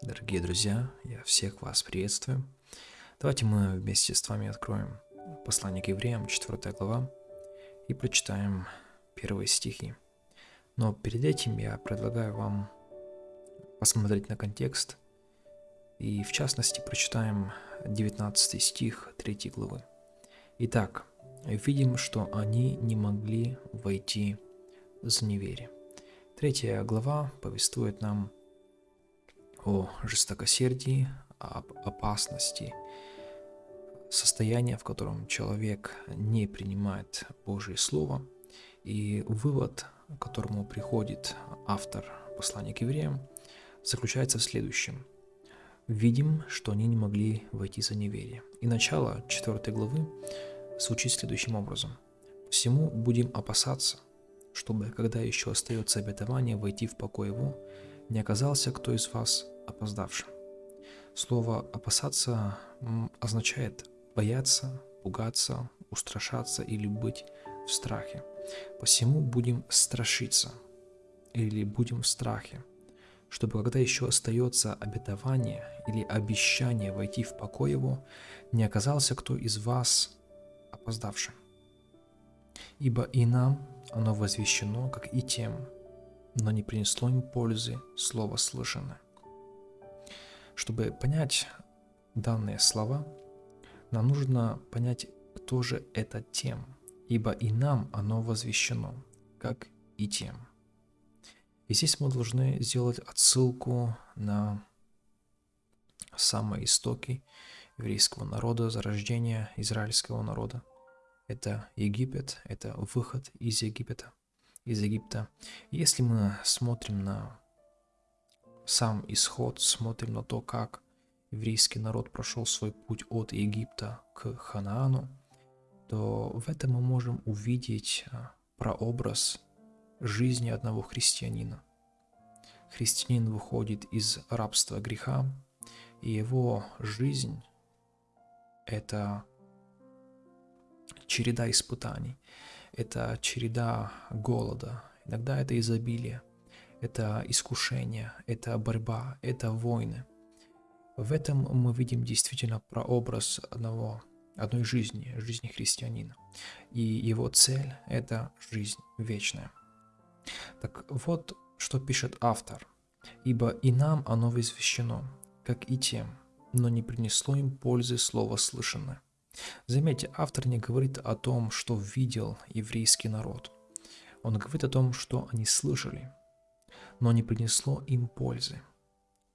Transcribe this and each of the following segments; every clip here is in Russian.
Дорогие друзья, я всех вас приветствую. Давайте мы вместе с вами откроем послание к евреям, 4 глава, и прочитаем первые стихи. Но перед этим я предлагаю вам посмотреть на контекст, и в частности прочитаем 19 стих 3 главы. Итак, видим, что они не могли войти за неверие. Третья глава повествует нам о жестокосердии, об опасности состояния, в котором человек не принимает Божье Слово. И вывод, к которому приходит автор послания к евреям, заключается в следующем. Видим, что они не могли войти за неверие. И начало 4 главы звучит следующим образом. «Всему будем опасаться, чтобы, когда еще остается обетование, войти в покой его, не оказался кто из вас опоздавшим. Слово «опасаться» означает бояться, пугаться, устрашаться или быть в страхе. Посему будем страшиться или будем в страхе, чтобы когда еще остается обетование или обещание войти в покой его, не оказался кто из вас опоздавшим. Ибо и нам оно возвещено, как и тем, но не принесло им пользы слово слышанное. Чтобы понять данные слова, нам нужно понять, кто же это тем, ибо и нам оно возвещено, как и тем. И здесь мы должны сделать отсылку на самые истоки еврейского народа, зарождения израильского народа. Это Египет, это выход из Египета, из Египта. Если мы смотрим на сам исход, смотрим на то, как еврейский народ прошел свой путь от Египта к Ханаану, то в этом мы можем увидеть а, прообраз жизни одного христианина. Христианин выходит из рабства греха, и его жизнь – это череда испытаний, это череда голода, иногда это изобилие, это искушение, это борьба, это войны. В этом мы видим действительно прообраз одного, одной жизни, жизни христианина. И его цель – это жизнь вечная. Так вот, что пишет автор. «Ибо и нам оно возвещено, как и тем, но не принесло им пользы слово слышанное». Заметьте, автор не говорит о том, что видел еврейский народ. Он говорит о том, что они слышали – но не принесло им пользы.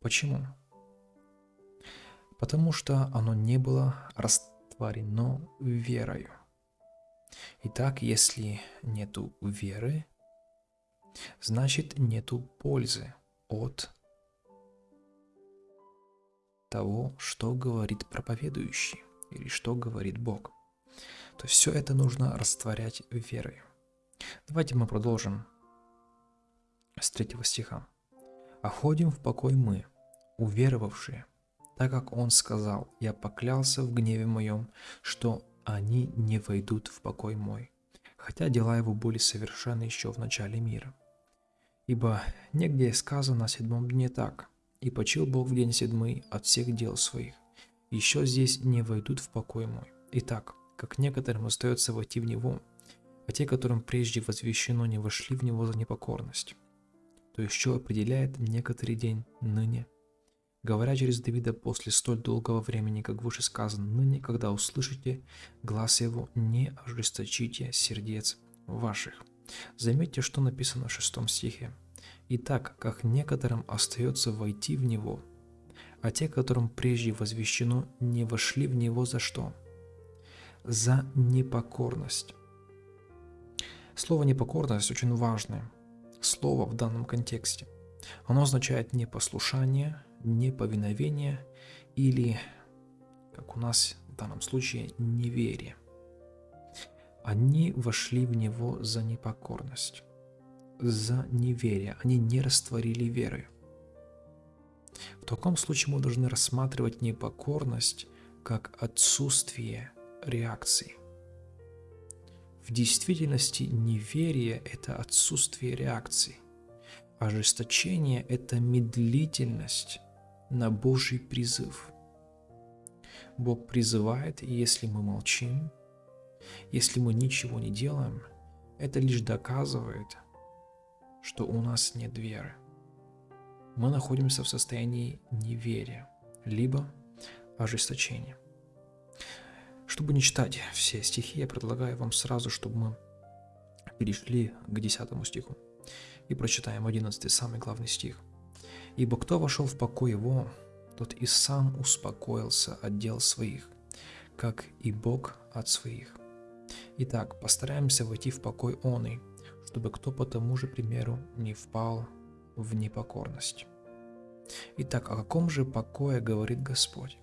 Почему? Потому что оно не было растворено верою. Итак, если нету веры, значит нету пользы от того, что говорит проповедующий или что говорит Бог. То есть все это нужно растворять верой. Давайте мы продолжим с 3 стиха. «А в покой мы, уверовавшие, так как Он сказал, я поклялся в гневе моем, что они не войдут в покой мой, хотя дела его были совершены еще в начале мира. Ибо негде сказано о седьмом дне так, и почил Бог в день седьмый от всех дел своих, еще здесь не войдут в покой мой. Итак, как некоторым остается войти в него, а те, которым прежде возвещено, не вошли в него за непокорность то что определяет некоторый день ныне. Говоря через Давида после столь долгого времени, как выше сказано, ныне, когда услышите глаз его, не ожесточите сердец ваших. Заметьте, что написано в шестом стихе. «Итак, как некоторым остается войти в него, а те, которым прежде возвещено, не вошли в него за что? За непокорность». Слово «непокорность» очень важное – слово в данном контексте. Оно означает непослушание, неповиновение или, как у нас в данном случае, неверие. Они вошли в него за непокорность, за неверие. Они не растворили веры. В таком случае мы должны рассматривать непокорность как отсутствие реакции. В действительности неверие – это отсутствие реакции. Ожесточение – это медлительность на Божий призыв. Бог призывает, и если мы молчим, если мы ничего не делаем, это лишь доказывает, что у нас нет веры. Мы находимся в состоянии неверия, либо ожесточения. Чтобы не читать все стихи, я предлагаю вам сразу, чтобы мы перешли к 10 стиху и прочитаем 11 самый главный стих. «Ибо кто вошел в покой его, тот и сам успокоился от дел своих, как и Бог от своих. Итак, постараемся войти в покой он чтобы кто по тому же примеру не впал в непокорность. Итак, о каком же покое говорит Господь?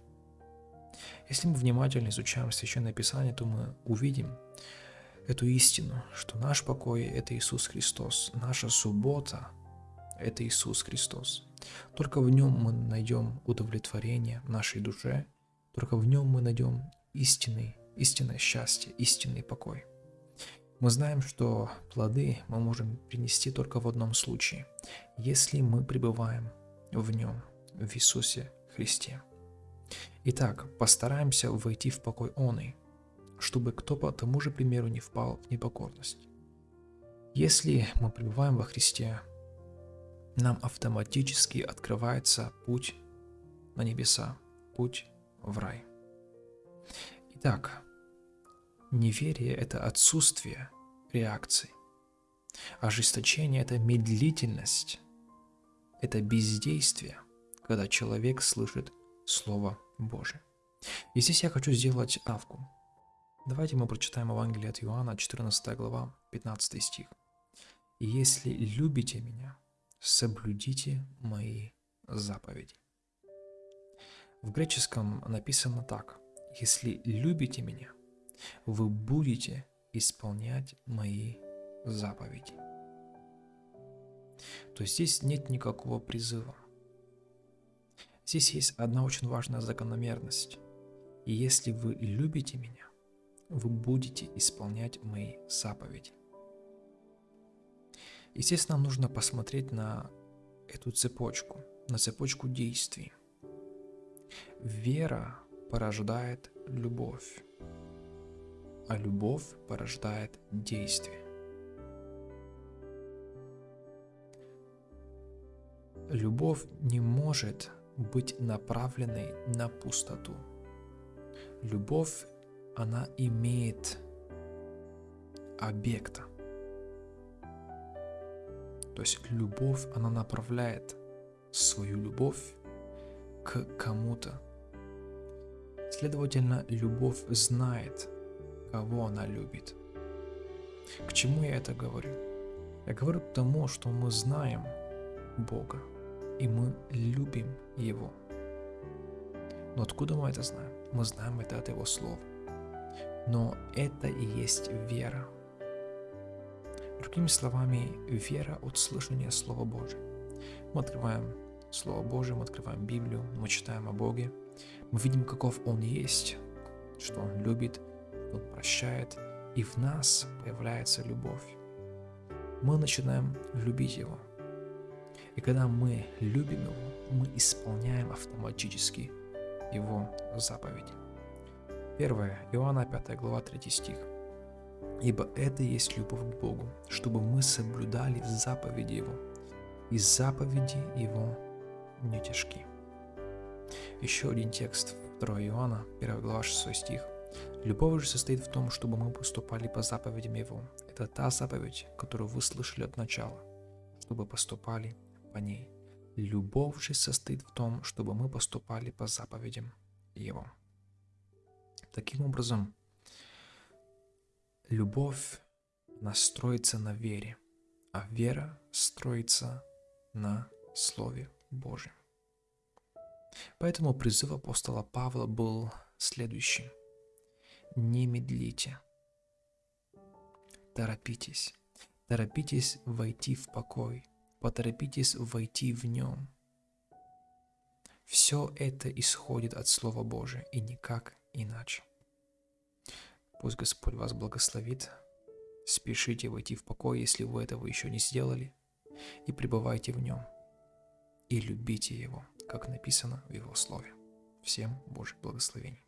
Если мы внимательно изучаем Священное Писание, то мы увидим эту истину, что наш покой – это Иисус Христос, наша суббота – это Иисус Христос. Только в Нем мы найдем удовлетворение нашей душе, только в Нем мы найдем истинный, истинное счастье, истинный покой – мы знаем, что плоды мы можем принести только в одном случае, если мы пребываем в нем, в Иисусе Христе. Итак, постараемся войти в покой Он, чтобы кто по тому же примеру не впал в непокорность. Если мы пребываем во Христе, нам автоматически открывается путь на небеса, путь в рай. Итак, Неверие – это отсутствие реакции. Ожесточение – это медлительность, это бездействие, когда человек слышит Слово Божие. И здесь я хочу сделать авку. Давайте мы прочитаем Евангелие от Иоанна, 14 глава, 15 стих. «И если любите меня, соблюдите мои заповеди». В греческом написано так. «Если любите меня, вы будете исполнять мои заповеди. То есть здесь нет никакого призыва. Здесь есть одна очень важная закономерность. И если вы любите меня, вы будете исполнять мои заповеди. Здесь нам нужно посмотреть на эту цепочку, на цепочку действий. Вера порождает любовь а любовь порождает действие. Любовь не может быть направленной на пустоту. Любовь, она имеет объекта. То есть любовь, она направляет свою любовь к кому-то. Следовательно, любовь знает, кого она любит. К чему я это говорю? Я говорю к тому, что мы знаем Бога, и мы любим Его. Но откуда мы это знаем? Мы знаем это от Его слов. Но это и есть вера. Другими словами, вера от слышания Слова Божьего. Мы открываем Слово Божие, мы открываем Библию, мы читаем о Боге, мы видим, каков Он есть, что Он любит, он прощает, и в нас появляется любовь. Мы начинаем любить Его. И когда мы любим Его, мы исполняем автоматически Его заповеди. 1 Иоанна 5 глава 3 стих. «Ибо это есть любовь к Богу, чтобы мы соблюдали заповеди Его, и заповеди Его не тяжки». Еще один текст 2 Иоанна, 1 глава 6 стих. Любовь же состоит в том, чтобы мы поступали по заповедям Его. Это та заповедь, которую вы слышали от начала, чтобы поступали по ней. Любовь же состоит в том, чтобы мы поступали по заповедям Его. Таким образом, любовь настроится на вере, а вера строится на Слове Божьем. Поэтому призыв апостола Павла был следующим – не медлите. Торопитесь. Торопитесь войти в покой. Поторопитесь войти в нем. Все это исходит от Слова Божия и никак иначе. Пусть Господь вас благословит. Спешите войти в покой, если вы этого еще не сделали, и пребывайте в нем. и любите Его, как написано в Его Слове. Всем Божьих благословений.